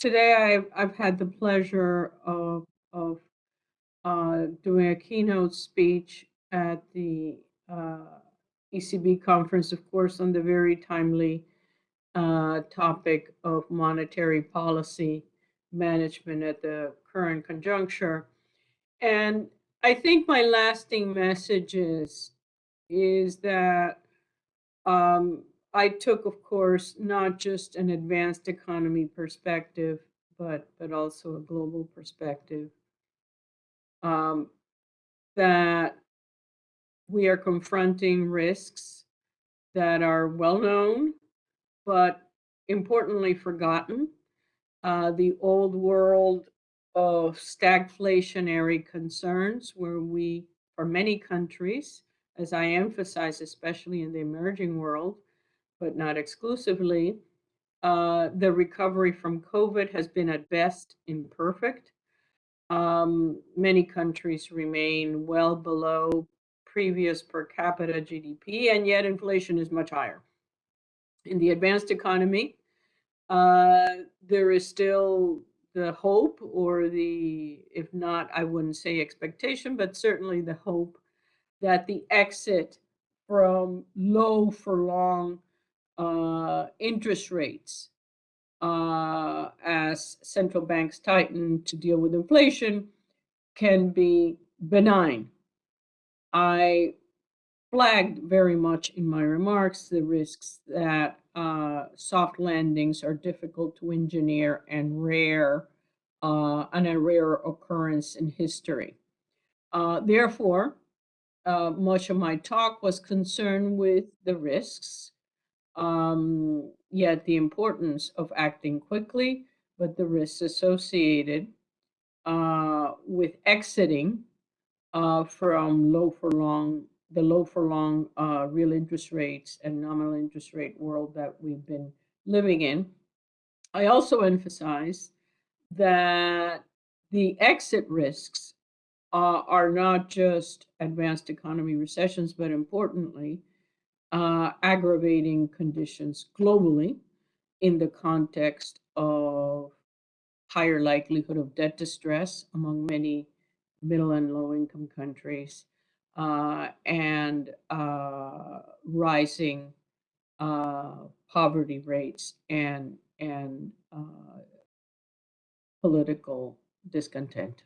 today I've, I've had the pleasure of, of uh, doing a keynote speech at the uh, ECB conference, of course, on the very timely uh, topic of monetary policy management at the current conjuncture. And I think my lasting message is, is that um, I took, of course, not just an advanced economy perspective, but but also a global perspective. Um, that we are confronting risks that are well known, but importantly forgotten. Uh, the old world of stagflationary concerns, where we, for many countries, as I emphasize, especially in the emerging world, but not exclusively. Uh, the recovery from COVID has been at best imperfect. Um, many countries remain well below previous per capita GDP, and yet inflation is much higher. In the advanced economy, uh, there is still the hope or the, if not, I wouldn't say expectation, but certainly the hope that the exit from low for long uh, interest rates uh, as central banks tighten to deal with inflation can be benign. I flagged very much in my remarks the risks that uh, soft landings are difficult to engineer and rare, uh, and a rare occurrence in history. Uh, therefore, uh, much of my talk was concerned with the risks um, yet the importance of acting quickly, but the risks associated uh, with exiting uh, from low for long, the low for long uh, real interest rates and nominal interest rate world that we've been living in. I also emphasize that the exit risks uh, are not just advanced economy recessions, but importantly, uh, aggravating conditions globally in the context of higher likelihood of debt distress among many middle and low income countries uh, and uh, rising uh, poverty rates and and uh, political discontent.